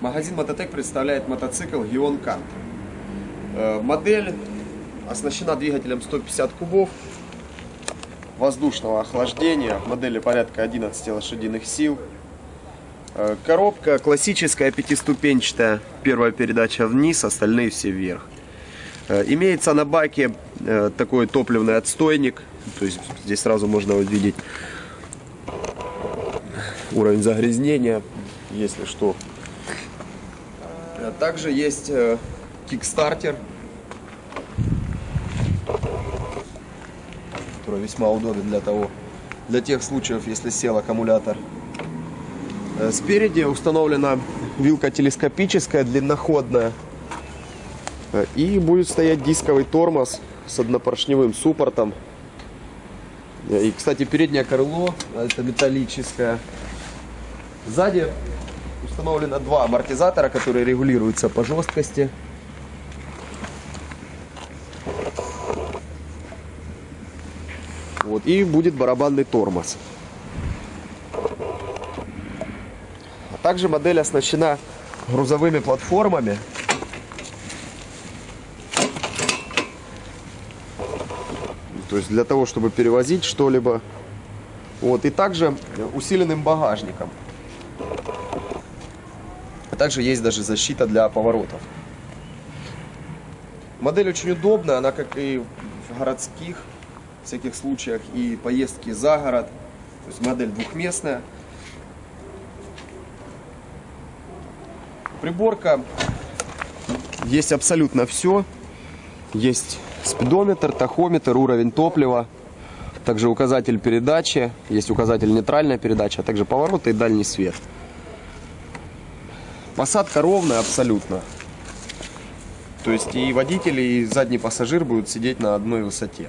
Магазин Мототек представляет мотоцикл Гион Кант. Э, Модель оснащена двигателем 150 кубов воздушного охлаждения. В модели порядка 11 лошадиных сил. Э, Коробка классическая пятиступенчатая. Первая передача вниз, остальные все вверх. Э, Имеется на баке такой топливный отстойник. То есть здесь сразу можно увидеть уровень загрязнения, если что. Э, Также есть э, кикстартер, который весьма удобен для того, для тех случаев, если сел аккумулятор. Э, Спереди установлена вилка телескопическая, длинноходная. Э, И будет стоять дисковый тормоз с однопоршневым суппортом. Э, И, кстати, переднее крыло, э, это металлическое. Сзади установлено два амортизатора, которые регулируются по жесткости. Вот, и будет барабанный тормоз. А также модель оснащена грузовыми платформами. То есть для того, чтобы перевозить что-либо. Вот, и также усиленным багажником. А также есть даже защита для поворотов. Модель очень удобная, она как и в городских всяких случаях и поездки за город. То есть модель двухместная. Приборка есть абсолютно все. Есть спидометр, тахометр, уровень топлива, также указатель передачи, есть указатель нейтральная передача, а также повороты и дальний свет. Посадка ровная абсолютно. То есть и водитель, и задний пассажир будут сидеть на одной высоте.